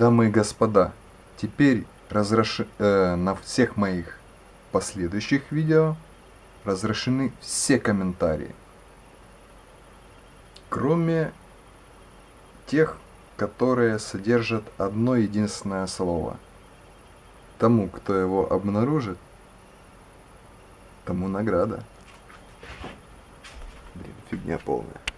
Дамы и господа, теперь разреш... э, на всех моих последующих видео разрешены все комментарии. Кроме тех, которые содержат одно единственное слово. Тому, кто его обнаружит, тому награда. Блин, фигня полная.